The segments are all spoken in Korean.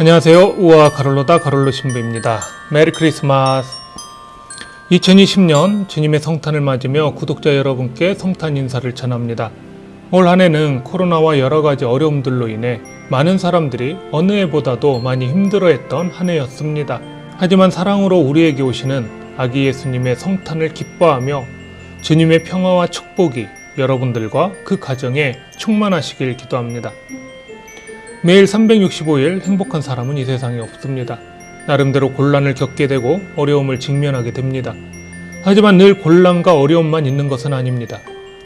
안녕하세요. 우아 가롤로다 가롤로 신부입니다. 메리 크리스마스. 2020년 주님의 성탄을 맞으며 구독자 여러분께 성탄 인사를 전합니다. 올 한해는 코로나와 여러 가지 어려움들로 인해 많은 사람들이 어느 해보다도 많이 힘들어했던 한 해였습니다. 하지만 사랑으로 우리에게 오시는 아기 예수님의 성탄을 기뻐하며 주님의 평화와 축복이 여러분들과 그 가정에 충만하시길 기도합니다. 매일 365일 행복한 사람은 이 세상에 없습니다. 나름대로 곤란을 겪게 되고 어려움을 직면하게 됩니다. 하지만 늘 곤란과 어려움만 있는 것은 아닙니다.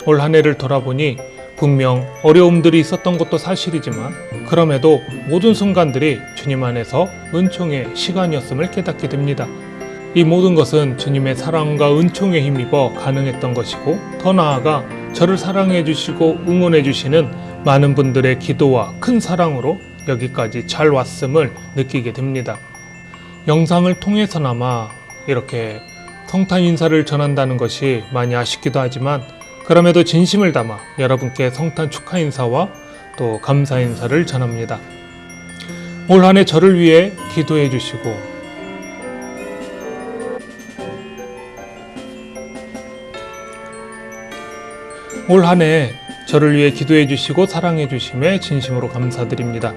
올 한 해를 돌아보니 분명 어려움들이 있었던 것도 사실이지만 그럼에도 모든 순간들이 주님 안에서 은총의 시간이었음을 깨닫게 됩니다. 이 모든 것은 주님의 사랑과 은총에 힘입어 가능했던 것이고 더 나아가 저를 사랑해 주시고 응원해 주시는 많은 분들의 기도와 큰 사랑으로 여기까지 잘 왔음을 느끼게 됩니다. 영상을 통해서나마 이렇게 성탄 인사를 전한다는 것이 많이 아쉽기도 하지만 그럼에도 진심을 담아 여러분께 성탄 축하 인사와 또 감사 인사를 전합니다. 올 한해 저를 위해 기도해 주시고 올 한해 저를 위해 기도해 주시고 사랑해 주심에 진심으로 감사드립니다.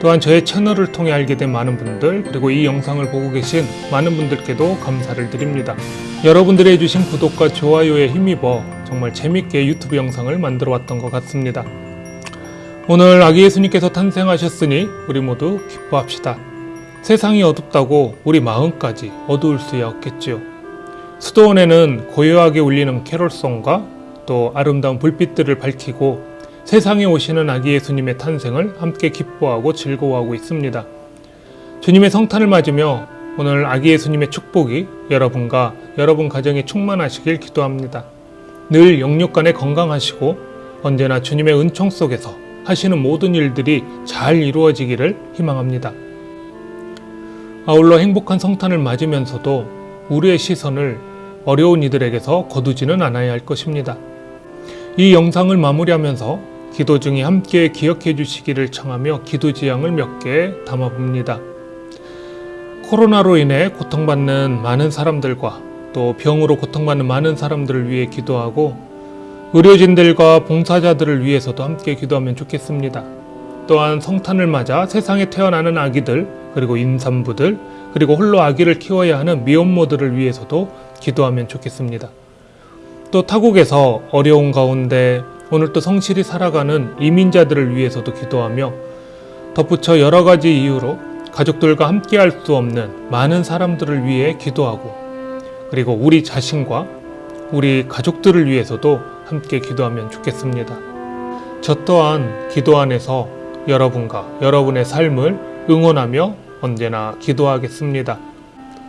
또한 저의 채널을 통해 알게 된 많은 분들 그리고 이 영상을 보고 계신 많은 분들께도 감사를 드립니다. 여러분들이 해주신 구독과 좋아요에 힘입어 정말 재밌게 유튜브 영상을 만들어 왔던 것 같습니다. 오늘 아기 예수님께서 탄생하셨으니 우리 모두 기뻐합시다. 세상이 어둡다고 우리 마음까지 어두울 수야 없겠지요. 수도원에는 고요하게 울리는 캐롤송과 또 아름다운 불빛들을 밝히고 세상에 오시는 아기 예수님의 탄생을 함께 기뻐하고 즐거워하고 있습니다. 주님의 성탄을 맞으며 오늘 아기 예수님의 축복이 여러분과 여러분 가정에 충만하시길 기도합니다. 늘 영육간에 건강하시고 언제나 주님의 은총 속에서 하시는 모든 일들이 잘 이루어지기를 희망합니다. 아울러 행복한 성탄을 맞으면서도 우리의 시선을 어려운 이들에게서 거두지는 않아야 할 것입니다. 이 영상을 마무리하면서 기도 중에 함께 기억해 주시기를 청하며 기도 지향을 몇 개 담아 봅니다. 코로나로 인해 고통받는 많은 사람들과 또 병으로 고통받는 많은 사람들을 위해 기도하고 의료진들과 봉사자들을 위해서도 함께 기도하면 좋겠습니다. 또한 성탄을 맞아 세상에 태어나는 아기들 그리고 임산부들 그리고 홀로 아기를 키워야 하는 미혼모들을 위해서도 기도하면 좋겠습니다. 또 타국에서 어려운 가운데 오늘 또 성실히 살아가는 이민자들을 위해서도 기도하며 덧붙여 여러 가지 이유로 가족들과 함께 할 수 없는 많은 사람들을 위해 기도하고 그리고 우리 자신과 우리 가족들을 위해서도 함께 기도하면 좋겠습니다. 저 또한 기도 안에서 여러분과 여러분의 삶을 응원하며 언제나 기도하겠습니다.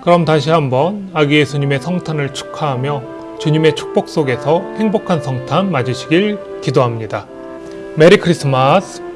그럼 다시 한번 아기 예수님의 성탄을 축하하며 주님의 축복 속에서 행복한 성탄 맞으시길 기도합니다. 메리 크리스마스!